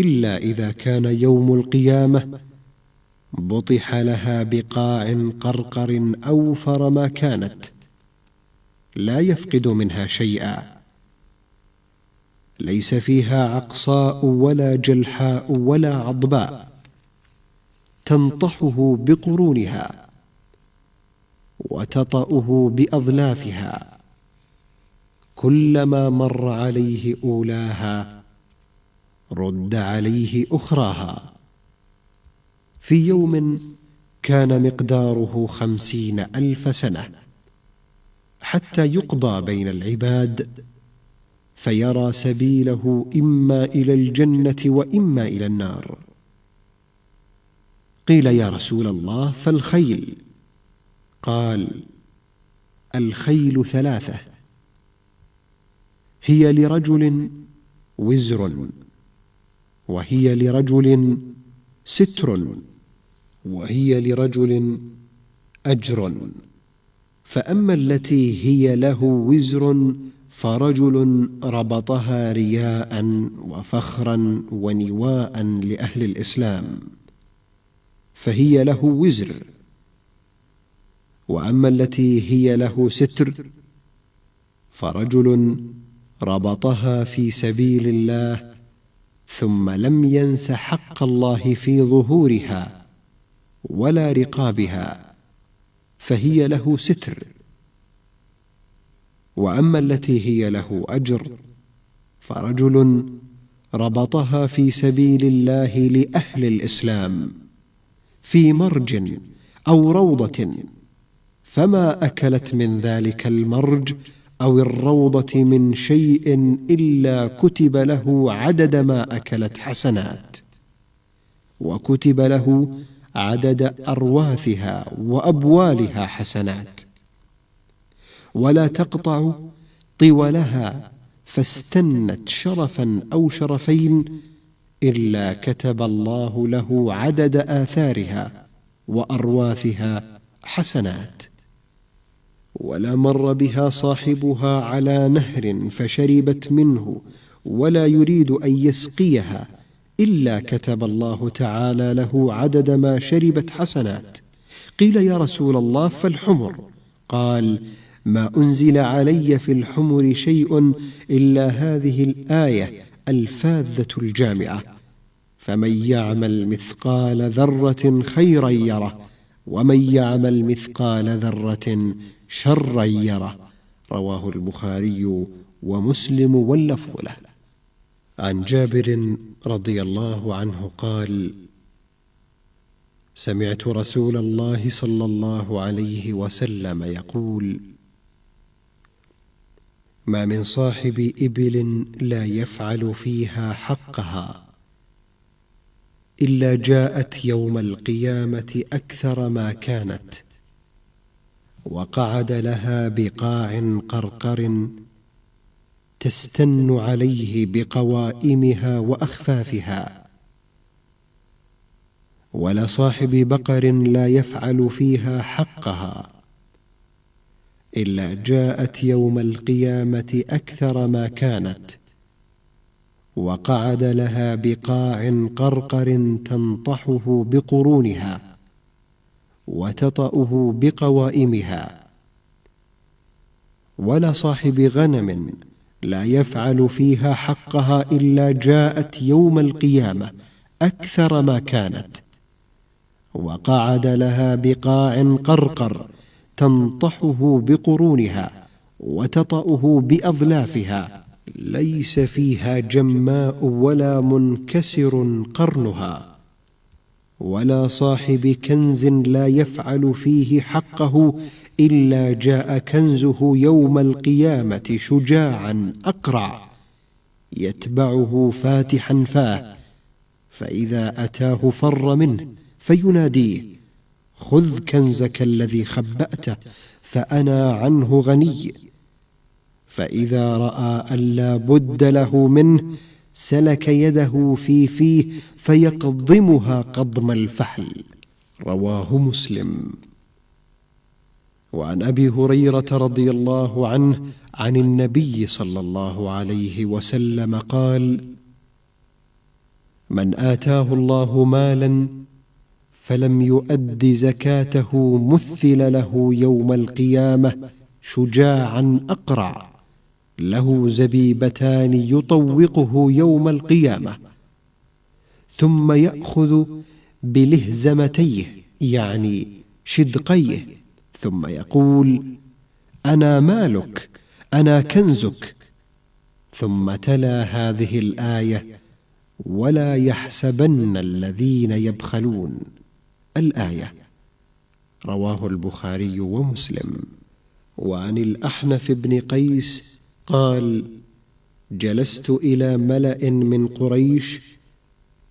إلا إذا كان يوم القيامة بطح لها بقاع قرقر أوفر ما كانت لا يفقد منها شيئا. ليس فيها عقصاء ولا جلحاء ولا عضباء تنطحه بقرونها وتطأه بأظلافها كلما مر عليه أولاها رد عليه أخراها. في يوم كان مقداره خمسين ألف سنة. حتى يقضى بين العباد فيرى سبيله إما إلى الجنة وإما إلى النار. قيل يا رسول الله فالخيل؟ قال الخيل ثلاثة. هي لرجل وزر. وهي لرجل ستر وهي لرجل أجر. فأما التي هي له وزر فرجل ربطها رياء وفخرا ونواء لأهل الإسلام فهي له وزر. وأما التي هي له ستر فرجل ربطها في سبيل الله ثم لم ينس حق الله في ظهورها ولا رقابها فهي له ستر. وأما التي هي له أجر فرجل ربطها في سبيل الله لأهل الإسلام في مرج أو روضة فما أكلت من ذلك المرج أو الروضة من شيء إلا كتب له عدد ما أكلت حسنات. وكتب له عدد أرواثها وأبوالها حسنات. ولا تقطع طولها فاستنت شرفا أو شرفين إلا كتب الله له عدد آثارها وأرواثها حسنات. ولا مر بها صاحبها على نهر فشربت منه ولا يريد أن يسقيها إلا كتب الله تعالى له عدد ما شربت حسنات. قيل يا رسول الله فالحمر. قال ما أنزل علي في الحمر شيء إلا هذه الآية الفاذة الجامعة. فمن يعمل مثقال ذرة خيرا يره. ومن يعمل مثقال ذرة شرا يره. رواه البخاري ومسلم واللفظ له. عن جابر رضي الله عنه قال سمعت رسول الله صلى الله عليه وسلم يقول ما من صاحب إبل لا يفعل فيها حقها. إلا جاءت يوم القيامة أكثر ما كانت وقعد لها بقاع قرقر تستن عليه بقوائمها وأخفافها. ولصاحب بقر لا يفعل فيها حقها إلا جاءت يوم القيامة أكثر ما كانت. وقعد لها بقاع قرقر تنطحه بقرونها وتطأه بقوائمها. ولا صاحب غنم لا يفعل فيها حقها إلا جاءت يوم القيامة أكثر ما كانت. وقعد لها بقاع قرقر تنطحه بقرونها وتطأه بأظلافها. ليس فيها جماء ولا منكسر قرنها ولا صاحب كنز لا يفعل فيه حقه إلا جاء كنزه يوم القيامة شجاعا أقرع يتبعه فاتحا فاه فإذا أتاه فر منه فيناديه خذ كنزك الذي خبأته فأنا عنه غني. فإذا رأى أن لا بد له منه سلك يده في فيه فيقضمها قضم الفحل. رواه مسلم. وعن أبي هريرة رضي الله عنه عن النبي صلى الله عليه وسلم قال من آتاه الله مالا فلم يؤد زكاته مثل له يوم القيامة شجاعا أقرع. له زبيبتان يطوقه يوم القيامة ثم يأخذ بلهزمتيه يعني شدقيه ثم يقول أنا مالك أنا كنزك. ثم تلا هذه الآية ولا يحسبن الذين يبخلون. الآية رواه البخاري ومسلم. وعن الأحنف بن قيس قال جلست إلى ملأ من قريش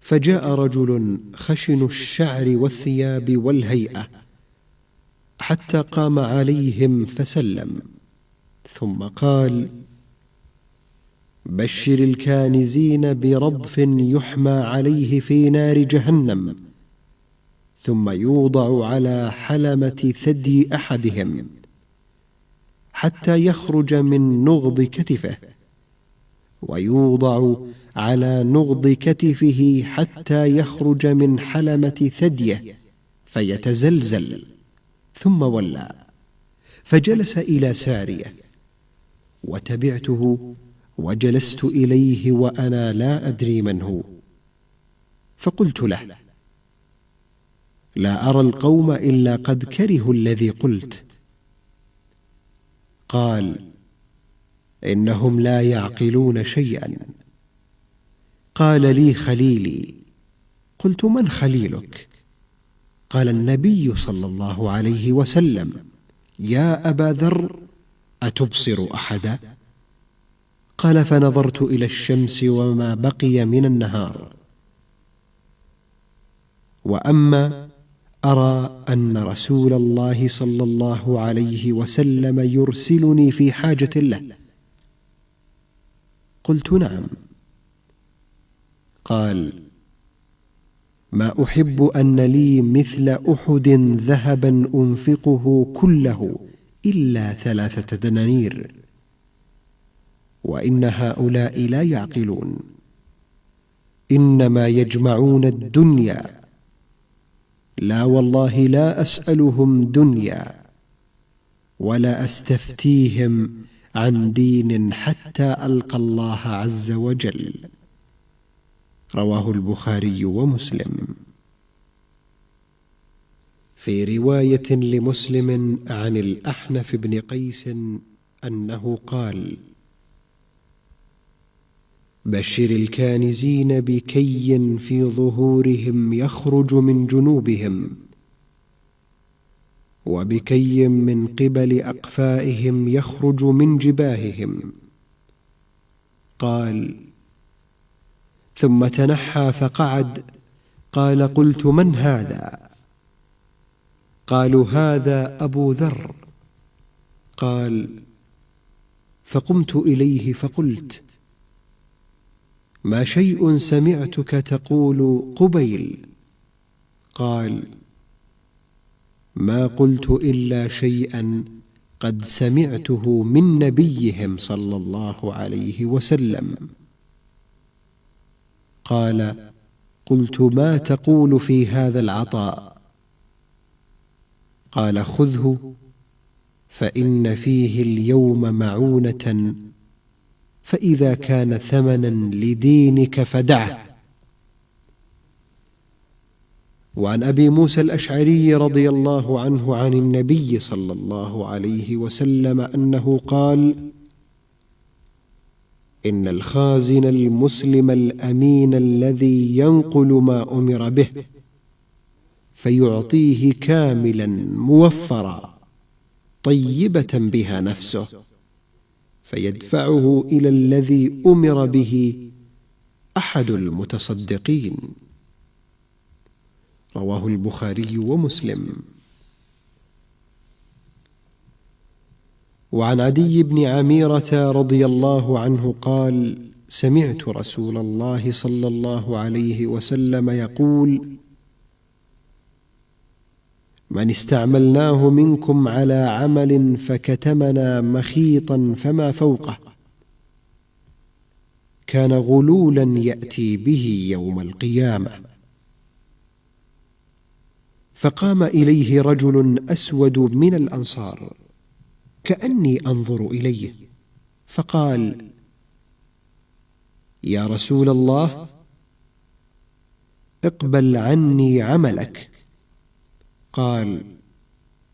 فجاء رجل خشن الشعر والثياب والهيئة حتى قام عليهم فسلم ثم قال بشر الكانزين برضف يحمى عليه في نار جهنم ثم يوضع على حلمة ثدي أحدهم. حتى يخرج من نغض كتفه ويوضع على نغض كتفه حتى يخرج من حلمة ثديه فيتزلزل ثم ولى فجلس إلى ساريه وتبعته وجلست إليه وأنا لا أدري من هو. فقلت له لا أرى القوم إلا قد كرهوا الذي قلت. قال إنهم لا يعقلون شيئا. قال لي خليلي قلت من خليلك؟ قال النبي صلى الله عليه وسلم يا أبا ذر أتبصر أحدا؟ قال فنظرت إلى الشمس وما بقي من النهار. وأما أرى أن رسول الله صلى الله عليه وسلم يرسلني في حاجة له. قلت نعم. قال ما أحب أن لي مثل أحد ذهبا أنفقه كله إلا ثلاثة دنانير. وإن هؤلاء لا يعقلون. إنما يجمعون الدنيا. لا والله لا أسألهم دنيا ولا أستفتيهم عن دين حتى ألقى الله عز وجل. رواه البخاري ومسلم. في رواية لمسلم عن الأحنف بن قيس أنه قال بشر الكانزين بكي في ظهورهم يخرج من جنوبهم وبكي من قبل أقفائهم يخرج من جباههم. قال ثم تنحى فقعد قال قلت من هذا؟ قالوا هذا أبو ذر. قال فقمت إليه فقلت ما شيء سمعتك تقول قبيل؟ قال ما قلت إلا شيئا قد سمعته من نبيهم صلى الله عليه وسلم. قال قلت ما تقول في هذا العطاء؟ قال خذه فإن فيه اليوم معونة فإذا كان ثمنا لدينك فدعه وعن أبي موسى الأشعري رضي الله عنه عن النبي صلى الله عليه وسلم أنه قال إن الخازن المسلم الأمين الذي ينقل ما أمر به فيعطيه كاملا موفرا طيبة بها نفسه. فيدفعه إلى الذي أمر به أحد المتصدقين. رواه البخاري ومسلم. وعن عدي بن عميرة رضي الله عنه قال سمعت رسول الله صلى الله عليه وسلم يقول من استعملناه منكم على عمل فكتمنا مخيطا فما فوقه. كان غلولا يأتي به يوم القيامة. فقام إليه رجل أسود من الأنصار كأني أنظر إليه فقال يا رسول الله اقبل عني عملك. قال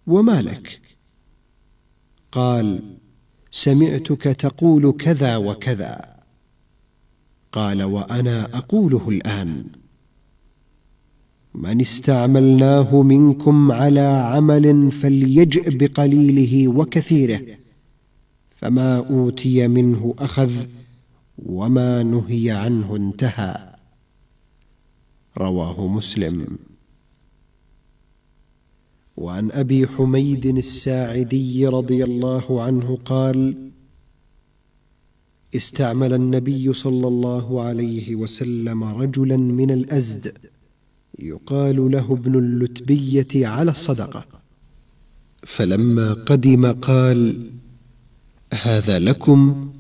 وما لك؟ قال سمعتك تقول كذا وكذا. قال وأنا أقوله الآن. من استعملناه منكم على عمل فليجئ بقليله وكثيره فما أوتي منه أخذ وما نهي عنه انتهى. رواه مسلم. وعن أبي حميد الساعدي رضي الله عنه قال استعمل النبي صلى الله عليه وسلم رجلا من الأزد يقال له ابن اللتبية على الصدقة. فلما قدم قال هذا لكم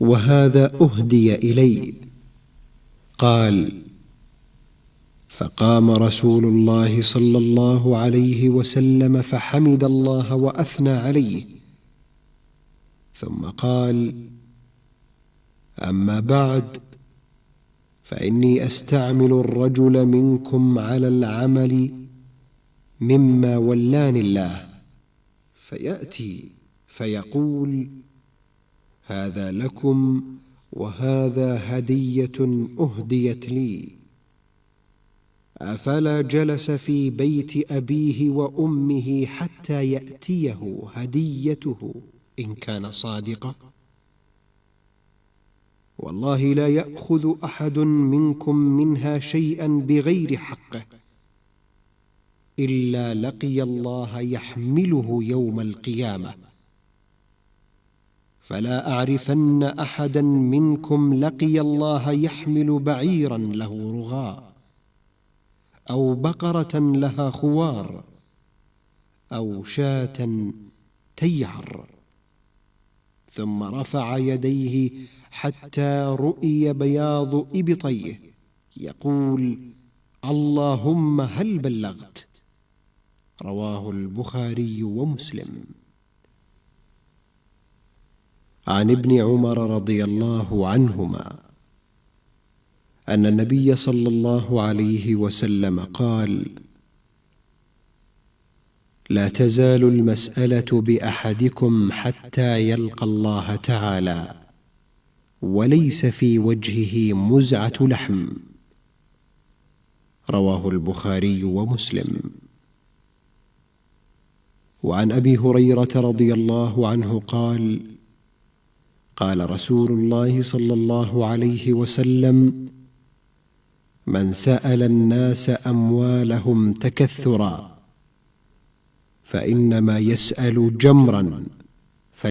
وهذا أهدي إلي. قال فقام رسول الله صلى الله عليه وسلم فحمد الله وأثنى عليه. ثم قال أما بعد فإني أستعمل الرجل منكم على العمل مما ولاني الله. فيأتي فيقول هذا لكم وهذا هدية أهديت لي. أفلا جلس في بيت أبيه وأمه حتى يأتيه هديته؟ إن كان صادقا. والله لا يأخذ أحد منكم منها شيئا بغير حقه إلا لقي الله يحمله يوم القيامة. فلا أعرفن أحدا منكم لقي الله يحمل بعيرا له رغاء. أو بقرة لها خوار أو شاة تيعر ثم رفع يديه حتى رؤي بياض إبطيه يقول اللهم هل بلغت؟ رواه البخاري ومسلم. عن ابن عمر رضي الله عنهما. أن النبي صلى الله عليه وسلم قال لا تزال المسألة بأحدكم حتى يلقى الله تعالى وليس في وجهه مزعة لحم. رواه البخاري ومسلم. وعن أبي هريرة رضي الله عنه قال قال رسول الله صلى الله عليه وسلم من سأل الناس أموالهم تكثرا فإنما يسأل جمرا